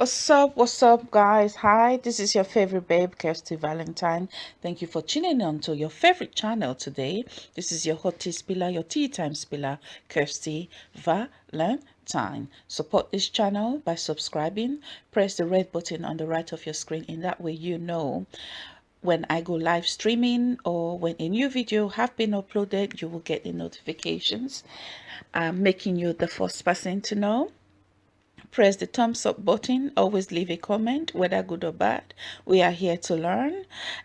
What's up? What's up, guys? Hi, this is your favorite babe, Kirsty Valentine. Thank you for tuning in to your favorite channel today. This is your hot tea spiller, your tea time spiller, Kirsty Valentine. Support this channel by subscribing. Press the red button on the right of your screen. In that way, you know when I go live streaming or when a new video have been uploaded, you will get the notifications. I'm making you the first person to know press the thumbs up button. Always leave a comment whether good or bad. We are here to learn.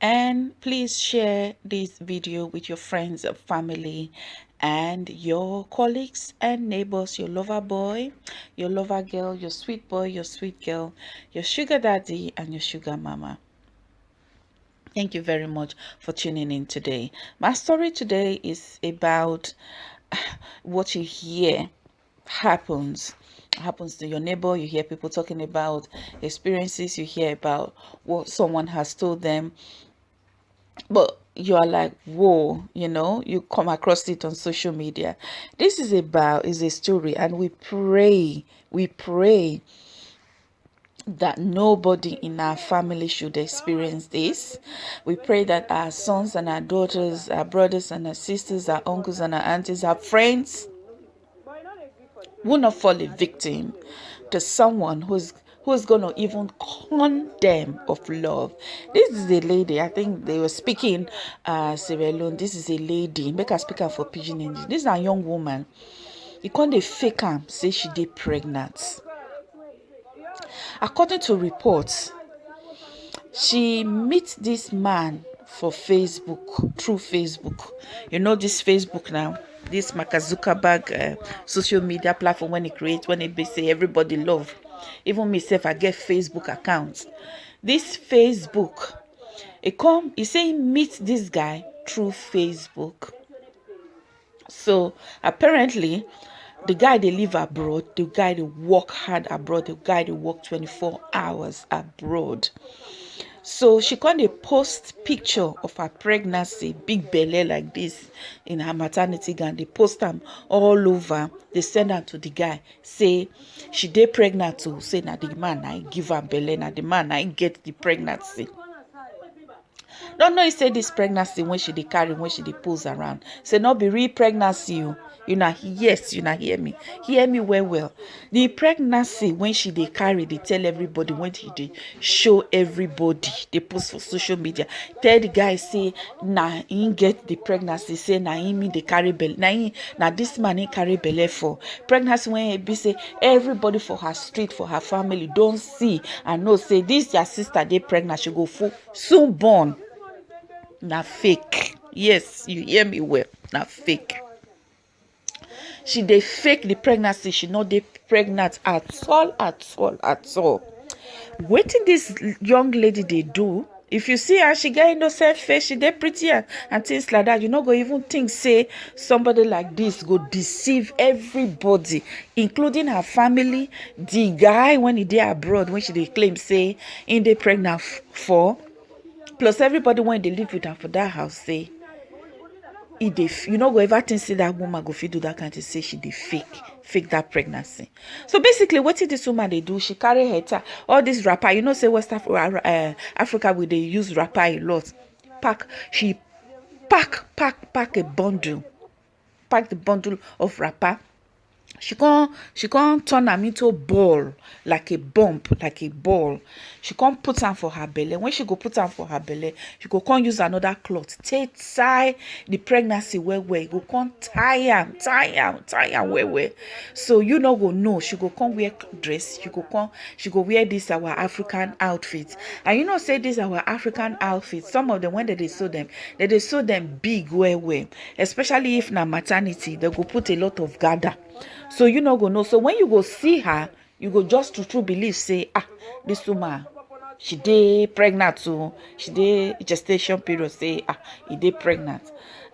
And please share this video with your friends and family and your colleagues and neighbors your lover boy your lover girl your sweet boy your sweet girl your sugar daddy and your sugar mama. Thank you very much for tuning in today. My story today is about what you hear happens happens to your neighbor you hear people talking about experiences you hear about what someone has told them but you are like whoa you know you come across it on social media this is about is a story and we pray we pray that nobody in our family should experience this. We pray that our sons and our daughters, our brothers and our sisters, our uncles and our aunties, our friends, will not fall a victim to someone who's who's going to even condemn of love. This is a lady, I think they were speaking, uh, this is a lady, make her speak for Pidgin English. This is a young woman. You can't they fake her, say she did pregnant. According to reports, she meets this man for Facebook, through Facebook. You know this Facebook now? This Mark Zuckerberg uh, social media platform when it creates when it say everybody love. Even myself I get Facebook accounts. This Facebook it come he say meet this guy through Facebook. So apparently the guy they live abroad the guy they work hard abroad the guy they work 24 hours abroad so she of post picture of her pregnancy big belly like this in her maternity gown. They post them all over. They send her to the guy. Say she did pregnant too say now the man i give her belly now the man i get the pregnancy. Don't know say this pregnancy when she dey carry when she dey pose around. Say not be real pregnancy o you know yes you know hear me. Hear me well well. The pregnancy when she dey carry dey tell everybody when she dey show everybody. Dey post for social media. Tell the guy say na him get the pregnancy. Say na him dey carry belle. Na him na this man him carry belle for. Pregnancy when e be say everybody for her street for her family don see and know say this their sister dey pregnant she go full soon born. Na fake. Yes you hear me well. Na fake she dey fake the pregnancy. She no dey pregnant at all at all at all. Wetin dis young lady dey do if you see her she get innocent face she dey pretty and, things like that. You no go even think say somebody like this go deceive everybody including her family. The guy when he dey abroad when she dey claim say him dey pregnant for plus everybody wey dey live with her for that house say e dey you no go ever think say that woman go fit do that kind thing say she dey fake fake that pregnancy. So basically wetin this woman dey do she carry her tie all this wrapper you know say west Af uh, africa we dey use wrapper a lot pack she pack pack pack a bundle pack the bundle of wrapper she come she come turn am into ball like a bump like a ball. She come put am for her belle. When she go put am for her belle she go come use another cloth. Take tie the pregnancy well well. E go come tie am tie am tie am well well. So you no go know. She go come wear dress. She go come she go wear this our african outfit. And you know say this our african outfit some of them when they dey sew them they dey sew them big well well. Especially if na maternity they go put a lot of gather so you no go know. So when you go see her you go just true true believe say ah this woman she dey pregnant o she dey gestation period say ah e dey pregnant.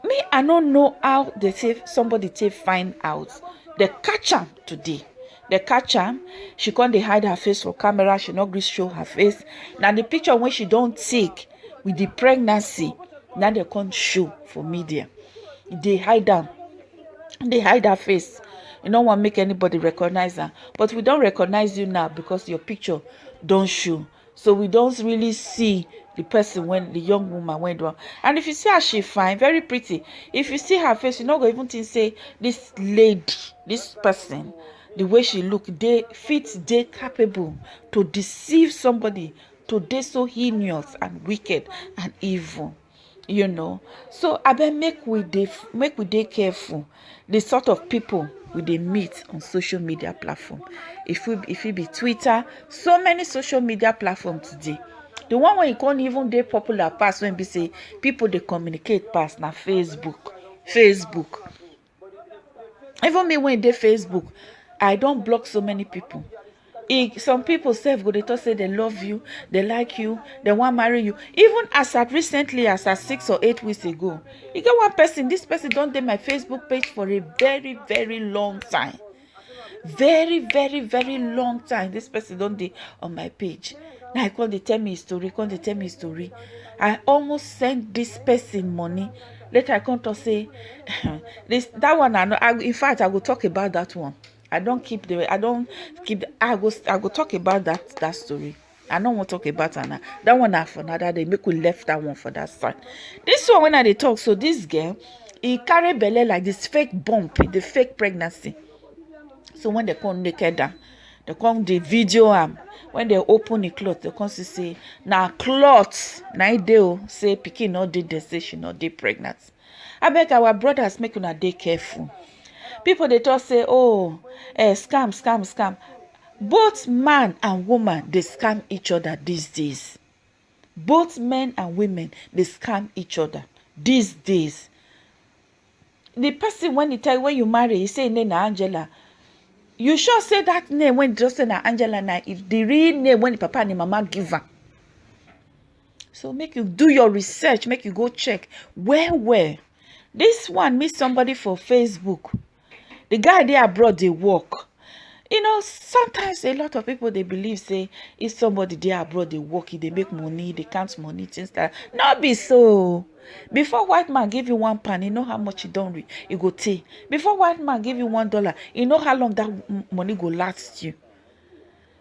Me i no know how they say somebody take find out. They catch am today. They catch am. She dey hide her face for camera. She no gree show her face. Na the picture wey she don take with the pregnancy na dey come show for media. They hide am. They hide her face you no wan make anybody recognize am but we don recognize you now because your picture don show. So we don really see the person when the young woman went do and if you see her she fine very pretty. If you see her face you no go even think say this lady this person the way she look dey fit dey capable to deceive somebody to dey so heinous and wicked and evil you know. So abeg make we dey make we dey careful. The sort of people we dey meet on social media platform. If we if it be twitter. So many social media platforms today. The one wey e con even dey popular pass wey be say people dey communicate pass na facebook. Facebook. Even me wey dey facebook i don block so many people e some people sef go dey talk say they love you they like you they wan marry you. Even as at recently as at six or eight weeks ago e get one person this person don dey my facebook page for a very very long time. Very very very long time this person don dey on my page. Now e come dey tell me his story come dey tell me his story. I almost send this person money. Later i come talk say this that one i no i in fact i go talk about that one i don keep the i don keep the i go i go talk about that that story. I no wan talk about am now that one na for another day. Make we left that one for that side. This one when i dey talk so this girl e carry belle like this fake bump the fake pregnancy. So when they come naked am they come dey video am. When they open the cloth they come see say na cloth na e dey say pikin no dey there say she no dey pregnant. Abeg our brothers make una dey careful people dey talk say oh eh, scam scam scam. Both man and woman dey scam each other these days. Both men and women dey scam each other these days. The person when he tell when you marry he say him name na angela. You sure say that name when just say na angela na if the real name wey the papa and the mama give am? So make you do your research make you go check. Well well this one meet somebody for facebook the guy dey abroad dey work. You know sometimes a lot of people dey believe say if somebody dey abroad dey work e dey make money dey count money things like that. No be so. Before white man give you one pound you know how much e don re e go tey. Before white man give you one dollar you know how long that money go last you.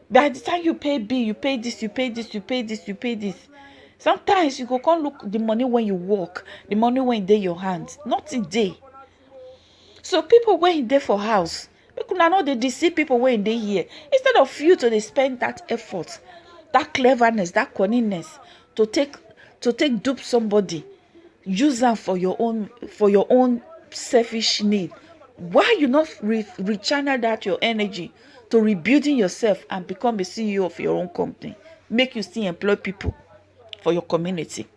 By the time you pay bill you pay this you pay this you pay this you pay this. Sometimes you go come look the money when you work the money when e dey your hand nothing dey so people wey e dey for house make una no dey deceive people wey e dey here. Instead of you to dey spend that effort that cleverness that cunningness to take to take dupe somebody use am for your own for your own selfish need. Why you not re rechannel that your energy to rebuilding yourself and become a ceo of your own company? Make you still employ people for your community.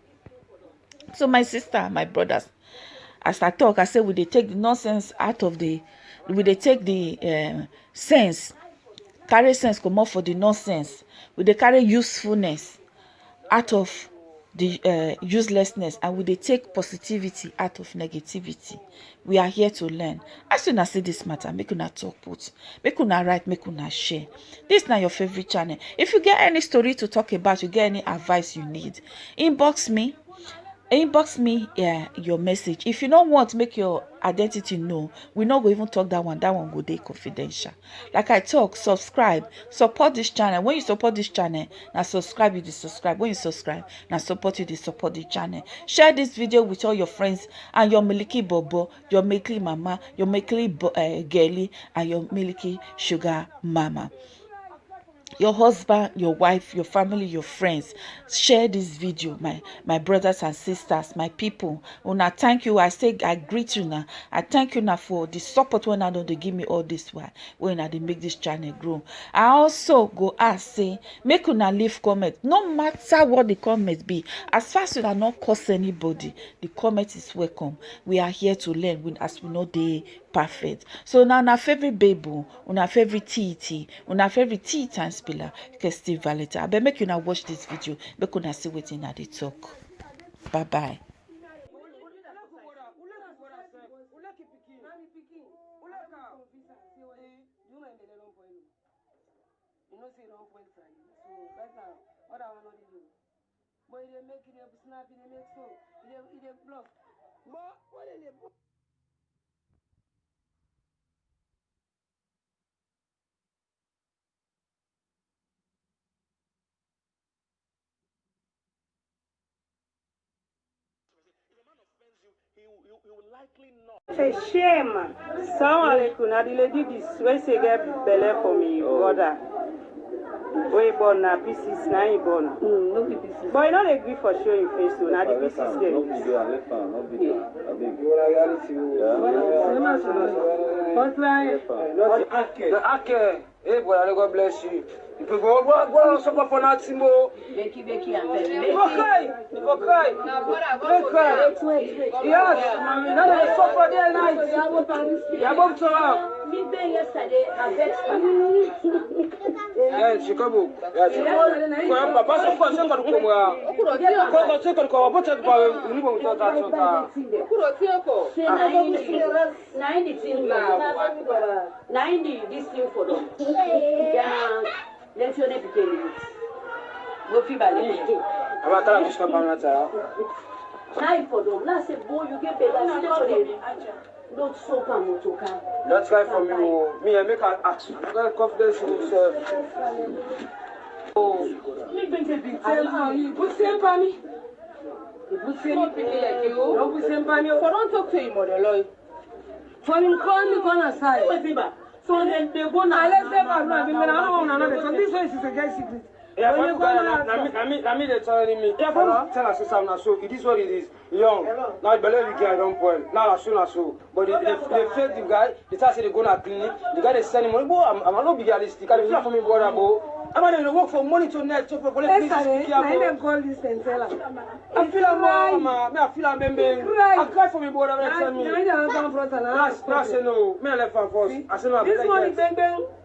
So my sister my brothers as i talk i say we dey take the nonsense out of the we dey take the um, sense. Carry sense comot for the nonsense. We dey carry usefulness out of the uh, uselessness and we dey take positivity out of negativity. We are here to learn. As una see this matter make una talk put make una write make una share. This na your favourite channel. If you get any story to talk about you get any advice you need inbox me inbox me uh, your message. If you don't want make your identity know we no go even talk that one. That one go dey confidential. Like i talk subscribe. Support this channel. When you support this channel now subscribe you dey subscribe. When you subscribe now support you dey support the channel. Share this video with all your friends and your milky bobo your milky mama your bo- uh, girly and your milky sugar mama your husband your wife your family your friends share this video my my brothers and sisters my people. Una thank you. I say i greet you now. I thank you now for the support wey una don dey give me all this wey una dey make this channel grow. I also go ask say make una leave comment. No matter what the comment be as far as una not curse anybody the comment is welcome. We are here to learn as we no dey perfect. So now na favorite baby, our favorite tea, our favorite tea time spiller, Kirsty Valletta. I bet make you now watch this video, make you now see what in they talk. Bye bye. But e make e dey snap, e dey make so, e dey block. But what e dey? You, you will likely not. a shame. Salaam alaikum na the lady dis wey say get belle for me brother. Wey born na pieces na him born. Mm, pieces. but e no dey gree for show him face o na the pieces dey. but like The Ake, Hey, brother, God bless you. You people go, go, go, some for nothing, bro. Becky, Becky, and Becky. Go cry, go cry. Go cry. Yes, now they suffer day and night. You are going to her. Me bang yesterday, I vexed her. Yes, she come up. Yes, she come up. Papa, so far, so far, come up. Okuro ti oko. Okuro ti oko. Obo ti ba ni bo to ta so ta. Okuro ti oko. Say 90 90 thing. 90 this thing for them lɛnsione pikin de wo fi ba lɛnsi. a b'a taara muso ka bamanan ta. n'a yi fɔ dɔn n'a se bo yu ke bɛɛ la si lɛsɔ de n'o ti so kan moto kan. for me o mi yɛ mi ka ask my confidence in myself. mi bɛ jɛ bi tɛ ma yi bó se ba for don talk to him ọ̀dọ̀ lọ. for him call me corner side. Go feel bad. so dem dey go na let's say bad na bi mi na i no wan una know dey talk this one is a get secret. Yeah, When for you you go guys, now, na me, na me, na me they telling me. Yeah, for me, tell us some na so. It is what it is. Young. Now believe the guy don't point. Now na so na so. But they, they, they fake the guy. They tell say they go na clinic. The guy they send him money. Boy, I'm, I'm not be realistic. I dey feel for me brother, I'm I going to work for money to net to police? Yes, I am. call this and tell her. I feel a mama. I feel a baby. I cry for me, boy. I'm not telling me. I don't have a brother. Last, last, no. Me, I left for first. I said. This morning, baby.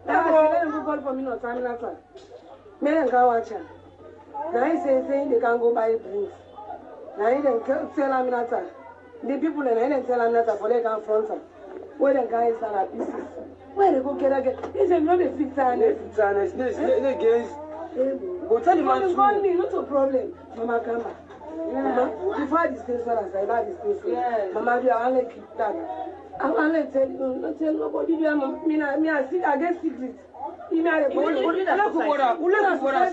I said, call for me, no time last one. Me, I can't watch her. Now he says, they can go buy drinks. Now he then tell her, not uh, The people, and I didn't tell her, not uh, for they can't front her. Where they can't start at pieces where they go get again? Is it not a they fix her. no, no, her. They. Go tell him to. Call me, not a problem. Mama Kama. Yeah. Before I disgrace one, I say, I disgrace one. Yeah. Mama, you are only to keep that? I want to tell you, not tell nobody. Me, I, me, I, I get secret. Uleke bora, uleke bora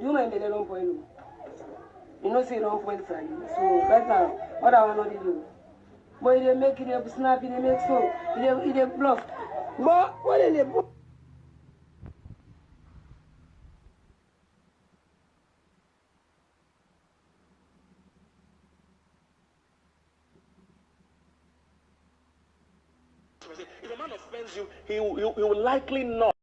You mind? You know say long point. So right what I want to do. But he didn't make it, he snap, he didn't make so. He didn't, he didn't bluff. But what did they If a man offends you, he, he, he will likely not.